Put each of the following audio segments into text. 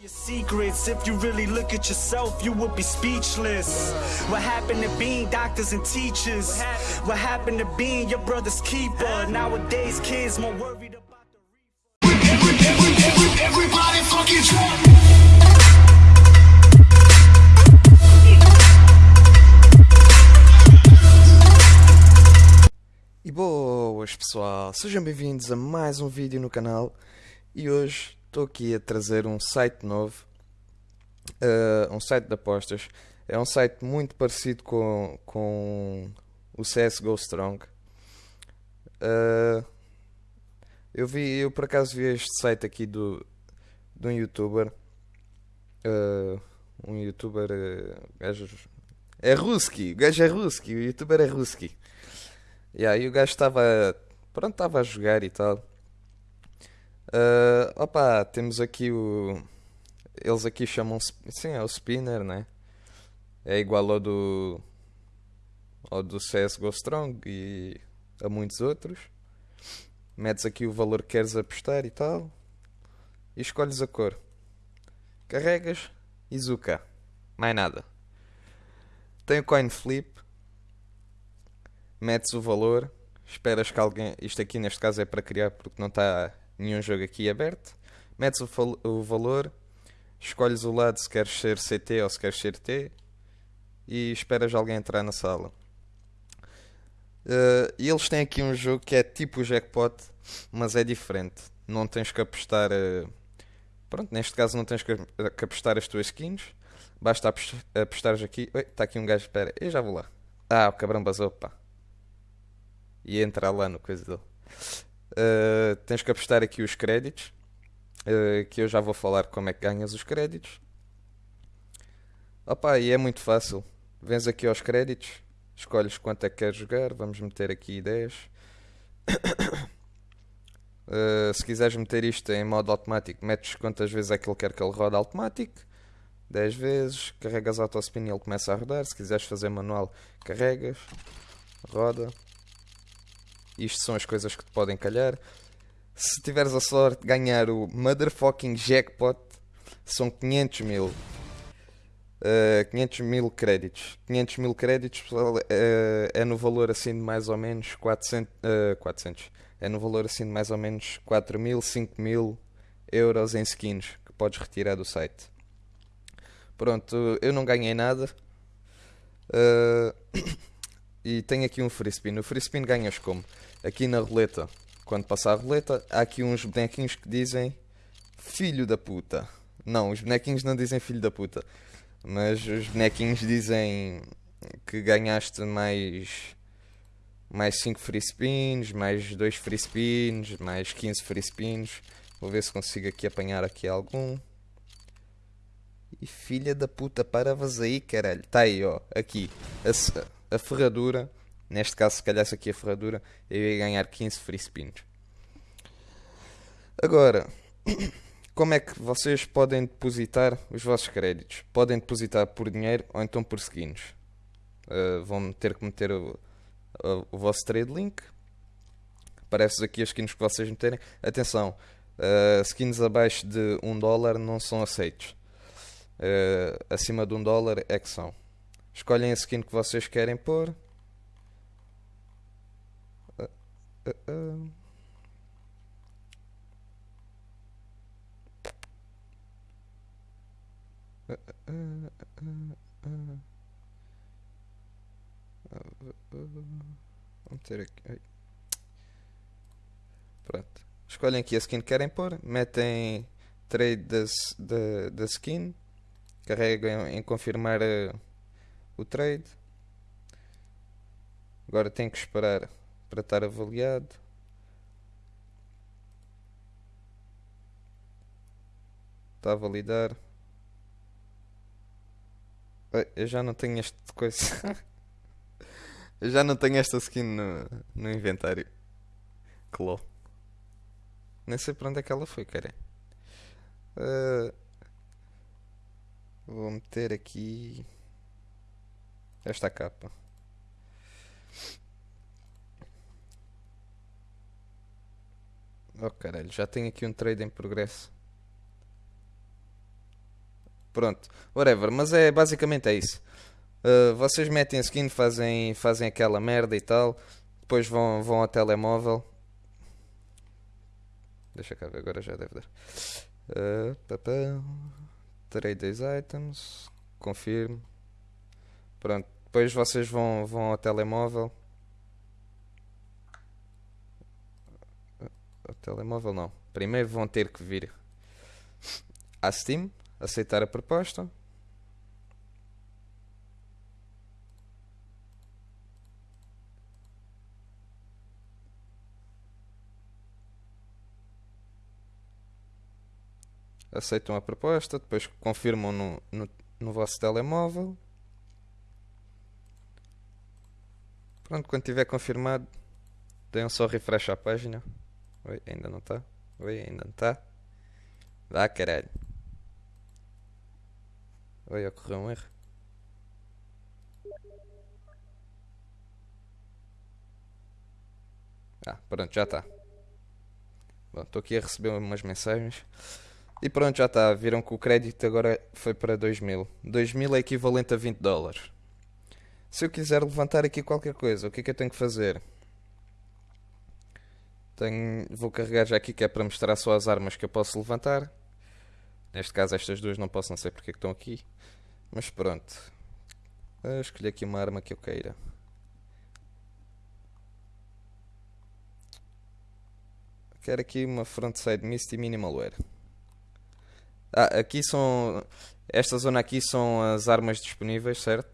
your secrets. If you really look at yourself, you would be speechless. What happened to being doctors and teachers? What happened to being your brother's keeper? Nowadays, kids more worried about the reaper. Everybody fucking drunk. E boas pessoal, sejam bem-vindos a mais um vídeo no canal e hoje estou aqui a trazer um site novo, eh, um site de apostas. É um site muito parecido com, com o CSGO Strong. Eh, eu vi, eu por acaso vi este site aqui do, de um youtuber, eh, um youtuber, é Ruski, o gajo é Ruski, o youtuber é Ruski. E aí o gajo estava. Pronto, estava a jogar e tal. Ah, opa, temos aqui o. Eles aqui chamam. Sim, é o Spinner, né? É igual ao do. ao do CSGO Strong e a muitos outros. Metes aqui o valor que queres apostar e tal. E escolhes a cor. Carregas e zuca. Mais nada. Tem o coin flip metes o valor, esperas que alguém. Isto aqui neste caso é para criar porque não está nenhum jogo aqui aberto. Metes o, o valor, escolhes o lado se queres ser CT ou se queres ser T e esperas alguém entrar na sala. E eles têm aqui um jogo que é tipo o jackpot, mas é diferente. Não tens que apostar. eh, Pronto, neste caso não tens que que apostar as tuas skins. Basta apos- apostares aqui. Oi, está aqui um gajo, espera, eu já vou lá. Ah, o cabrão basou, pá e entrar lá no coisa dele. Uh, tens que apostar aqui os créditos, uh, que eu já vou falar como é que ganhas os créditos. Opa, e é muito fácil. Vens aqui aos créditos, escolhes quanto é que queres jogar, vamos meter aqui 10. Uh, se quiseres meter isto em modo automático, metes quantas vezes é que ele quer que ele rode automático. 10 vezes, carregas autospin e ele começa a rodar. Se quiseres fazer manual, carregas, roda. Isto são as coisas que te podem calhar. Se tiveres a sorte de ganhar o motherfucking jackpot, são 500 mil. Uh, 500 mil créditos. 500 mil créditos pessoal, uh, é no valor assim de mais ou menos 400, uh, 400. É no valor assim de mais ou menos 4 mil, 5 mil euros em skins que podes retirar do site. Pronto, eu não ganhei nada. Uh, e tenho aqui um free spin. O free spin ganhas como? Aqui na roleta, quando passar a roleta, há aqui uns bonequinhos que dizem filho da puta. Não, os bonequinhos não dizem filho da puta. Mas os bonequinhos dizem que ganhaste mais mais 5 free spins, mais 2 free spins, mais 15 free spins. Vou ver se consigo aqui apanhar aqui algum. E filha da puta, para aí, caralho. Tá aí, ó, aqui. A, a ferradura. Neste caso, se calhar aqui a ferradura, eu ia ganhar 15 free spins. Agora, como é que vocês podem depositar os vossos créditos? Podem depositar por dinheiro ou então por skins. Uh, vão ter que meter o, o, o vosso trade link. Aparece aqui as skins que vocês meterem. Atenção, uh, skins abaixo de 1 dólar não são aceitos. Uh, acima de 1 dólar é que são. Escolhem a skin que vocês querem pôr. Uh, uh, uh. Vamos ter aqui. ai. Pronto. Escolhem aqui a skin que querem pôr, metem trade da, da, skin, carregam em confirmar eh, o trade. Agora tem que esperar para estar avaliado. Está a validar. Eu já não tenho este coisa. Eu já não tenho esta skin no, no inventário. Cló. Nem sei para onde é que ela foi, cara. Ah, vou meter aqui esta capa. Oh caralho, já tenho aqui um trade em progresso. Pronto, whatever. Mas é basicamente é isso. Uh, vocês metem skin, fazem, fazem aquela merda e tal. Depois vão, vão ao telemóvel. Deixa cá ver, agora já deve dar. Uh, papá. Terei dois items. Confirmo. Pronto. Depois vocês vão, vão ao telemóvel. O telemóvel não. Primeiro vão ter que vir à Steam, aceitar a proposta. Aceitam a proposta, depois confirmam no, no, no vosso telemóvel. Pronto, quando tiver confirmado, deem só refresh à página. Oi, ainda não está? Oi, ainda não está? Vá, caralho. Oi, ocorreu um erro. Ah, pronto, já está. Bom, estou aqui a receber umas mensagens. E pronto, já está. Viram que o crédito agora foi para 2000. 2000 é equivalente a 20 dólares. Se eu quiser levantar aqui qualquer coisa, o que é que eu tenho que fazer? Tenho, vou carregar já aqui que é para mostrar só as armas que eu posso levantar. Neste caso estas duas não posso, não sei porque é que estão aqui. Mas pronto. Vou escolher aqui uma arma que eu queira. Quero aqui uma frontside mist e minimalware. Ah, aqui são. Esta zona aqui são as armas disponíveis, certo?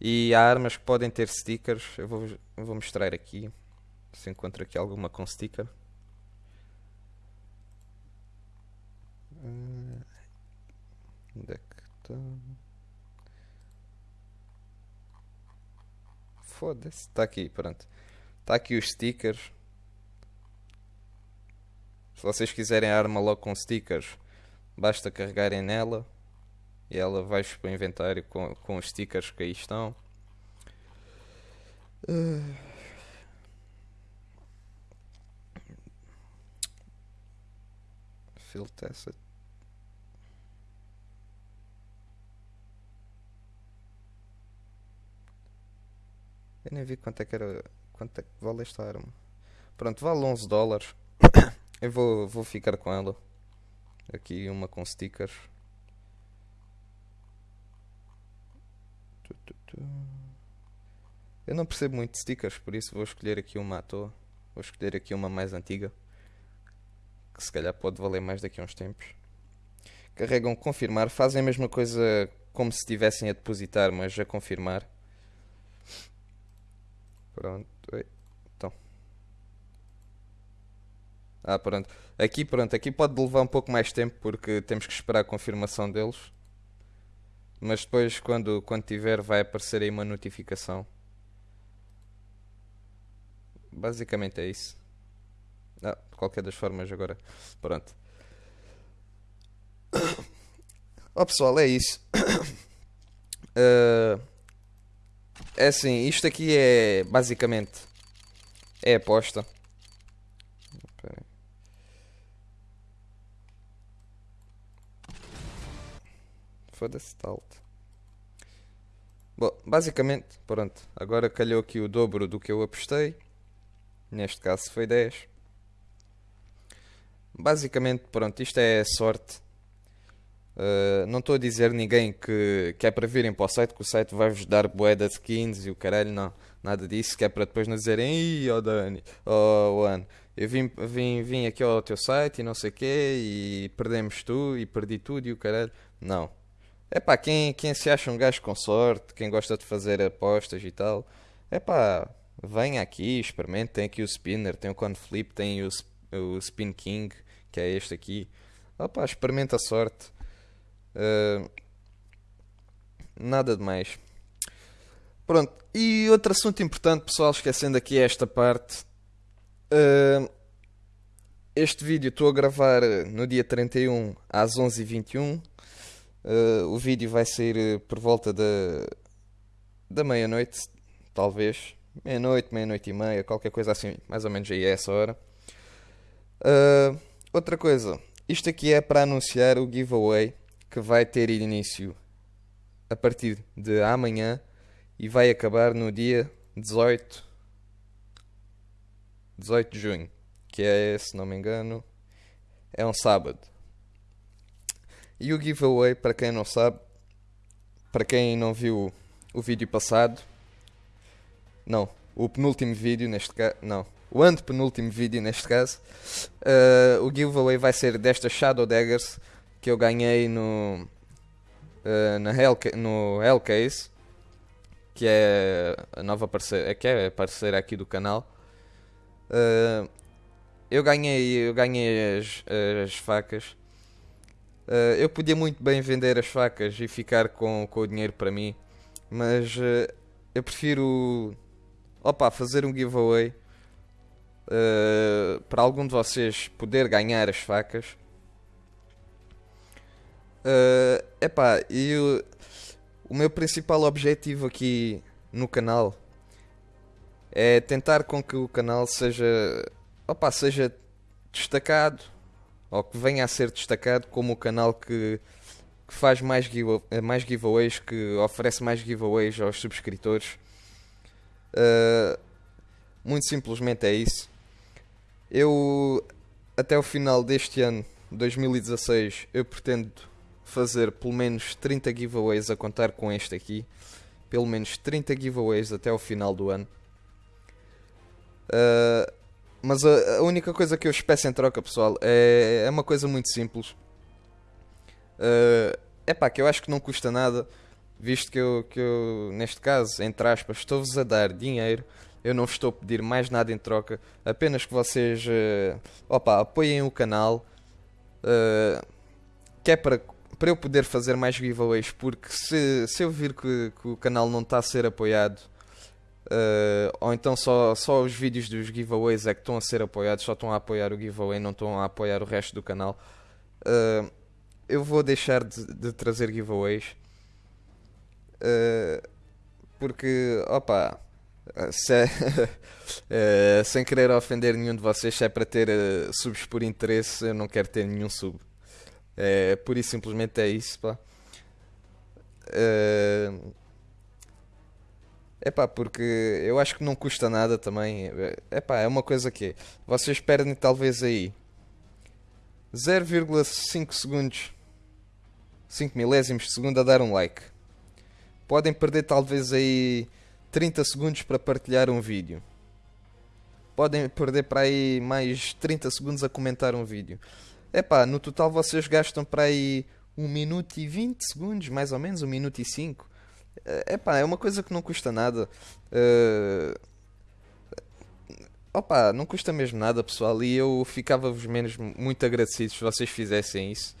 E há armas que podem ter stickers. Eu vou, eu vou mostrar aqui. Se encontro aqui alguma com sticker. Ah, onde é que está? Foda-se. Está aqui, pronto. Está aqui os stickers. Se vocês quiserem a arma logo com stickers Basta carregarem nela e ela vai para o inventário com, com os stickers que aí estão. Uh... Field test. Eu nem vi quanto é que era. Quanto é que vale esta arma. Pronto, vale 11 dólares. Eu vou, vou ficar com ela. Aqui uma com stickers. Eu não percebo muito de stickers, por isso vou escolher aqui uma à toa. Vou escolher aqui uma mais antiga. Que se calhar pode valer mais daqui a uns tempos. Carregam confirmar. Fazem a mesma coisa como se estivessem a depositar, mas a confirmar. Pronto. Ah, pronto. Aqui, pronto, aqui pode levar um pouco mais tempo porque temos que esperar a confirmação deles. Mas depois, quando, quando tiver, vai aparecer aí uma notificação. Basicamente é isso. Ah, de qualquer das formas, agora. Pronto. Ó oh, pessoal, é isso. Uh, é assim, isto aqui é basicamente é aposta. Foda-se, alto. Bom, basicamente, pronto. Agora calhou aqui o dobro do que eu apostei. Neste caso foi 10. Basicamente, pronto, isto é sorte. Uh, não estou a dizer ninguém que, que é para virem para o site, que o site vai-vos dar boeda de skins e o caralho, não. Nada disso, que é para depois não dizerem, ih, oh Dani, oh Juan, eu vim, vim, vim aqui ao teu site e não sei o quê, e perdemos tu, e perdi tudo e o caralho. Não. É pá, quem, quem se acha um gajo com sorte, quem gosta de fazer apostas e tal, é pá, venha aqui, experimente. Tem aqui o Spinner, tem o Conflip, tem o, o Spin King, que é este aqui. Opá, experimenta a sorte. Uh, nada de mais. Pronto, e outro assunto importante, pessoal, esquecendo aqui esta parte. Uh, este vídeo estou a gravar no dia 31 às 11h21. Uh, o vídeo vai sair uh, por volta da, da meia-noite, talvez. Meia-noite, meia-noite e meia, qualquer coisa assim, mais ou menos aí é essa hora. Uh, outra coisa, isto aqui é para anunciar o giveaway que vai ter início a partir de amanhã e vai acabar no dia 18 18 de junho, que é, se não me engano, é um sábado. E o giveaway, para quem não sabe, para quem não viu o vídeo passado, não, o penúltimo vídeo neste caso, não, o antepenúltimo vídeo neste caso, uh, o giveaway vai ser destas Shadow Daggers que eu ganhei no, uh, na Hell, no Hellcase, que é a nova parceira, que é parceira aqui do canal. Uh, eu ganhei, eu ganhei as, as facas. Uh, eu podia muito bem vender as facas e ficar com, com o dinheiro para mim, mas eu prefiro opa, fazer um giveaway uh, para algum de vocês poder ganhar as facas. Uh, epá, e o meu principal objetivo aqui no canal é tentar com que o canal seja, opa, seja destacado ou que venha a ser destacado como o canal que, que faz mais, give, mais giveaways, que oferece mais giveaways aos subscritores. Uh, muito simplesmente é isso. Eu até o final deste ano, 2016, eu pretendo fazer pelo menos 30 giveaways a contar com este aqui. Pelo menos 30 giveaways até o final do ano. Uh, mas a, a, única coisa que eu peço em troca, pessoal, é, é uma coisa muito simples. É uh, pá, que eu acho que não custa nada, visto que eu, que eu neste caso, entre aspas, estou-vos a dar dinheiro. Eu não vos estou a pedir mais nada em troca, apenas que vocês uh, opa, apoiem o canal. Uh, que é para para eu poder fazer mais giveaways, porque se, se eu vir que, que o canal não está a ser apoiado, uh, ou então só, só os vídeos dos giveaways é que estão a ser apoiados, só estão a apoiar o giveaway, não estão a apoiar o resto do canal, eu vou deixar de, de trazer giveaways. Porque, opa, se é, sem querer ofender nenhum de vocês, se é para ter subs por interesse, eu não quero ter nenhum sub. É, pura e simplesmente é isso, pá. É, é pá, porque eu acho que não custa nada também. É pá, é uma coisa que vocês perdem talvez aí 0,5 segundos, 5 milésimos de segundo a dar um like. Podem perder talvez aí 30 segundos para partilhar um vídeo. Podem perder para aí mais 30 segundos a comentar um vídeo. Epá, no total vocês gastam para aí 1 minuto e 20 segundos, mais ou menos, 1 minuto e 5. Eh, epá, é uma coisa que não custa nada. Uh... Opa, não custa mesmo nada, pessoal. E eu ficava-vos menos muito agradecido se vocês fizessem isso.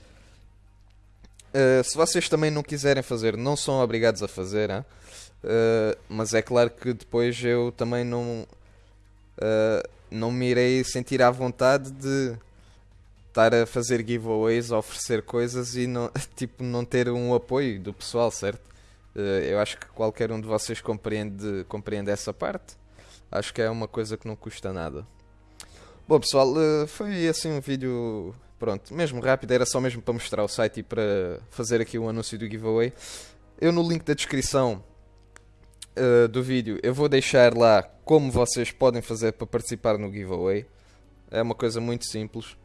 Uh, se vocês também não quiserem fazer, não são obrigados a fazer, uh, mas é claro que depois eu também não, uh, não me irei sentir à vontade de estar a fazer giveaways, a oferecer coisas e não, tipo, não ter um apoio do pessoal, certo? Eh, eu acho que qualquer um de vocês compreende, compreende essa parte. Acho que é uma coisa que não custa nada. Bom pessoal, eh, foi assim um vídeo, pronto, mesmo rápido, era só mesmo para mostrar o site e para fazer aqui um anúncio do giveaway. Eu no link da descrição uh, do vídeo eu vou deixar lá como vocês podem fazer para participar no giveaway. É uma coisa muito simples.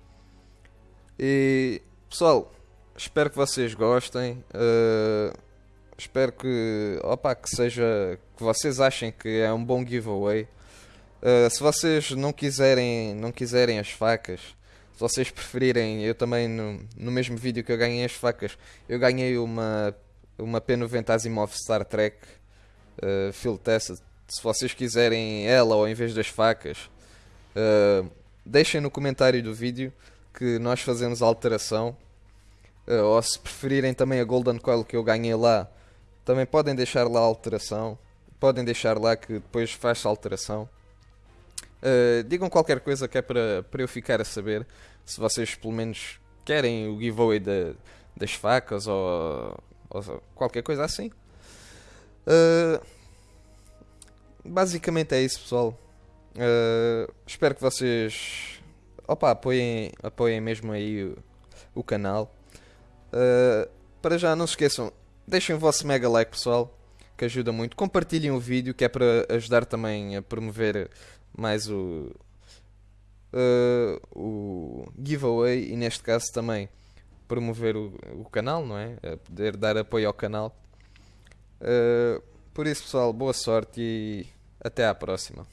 E pessoal, espero que vocês gostem. Uh, espero que, opa, que seja que vocês achem que é um bom giveaway. Uh, se vocês não quiserem, não quiserem as facas, se vocês preferirem, eu também no, no mesmo vídeo que eu ganhei as facas, eu ganhei uma uma P90 Asimov Star Trek uh, Field. Se vocês quiserem ela ou em vez das facas, uh, deixem no comentário do vídeo que nós fazemos a alteração. Uh, ou se preferirem também a Golden Coil que eu ganhei lá, também podem deixar lá a alteração. Podem deixar lá que depois faz a alteração. Uh, digam qualquer coisa que é para, para eu ficar a saber se vocês pelo menos querem o giveaway de, das facas ou, ou, qualquer coisa assim. Uh, basicamente é isso, pessoal. Uh, espero que vocês opa, apoiem, apoiem mesmo aí o, o canal. Uh, para já não se esqueçam, deixem o vosso mega like pessoal, que ajuda muito. Compartilhem o vídeo, que é para ajudar também a promover mais o, uh, o giveaway e neste caso também promover o, o canal, não é? A poder dar apoio ao canal. Uh, por isso, pessoal, boa sorte e até à próxima.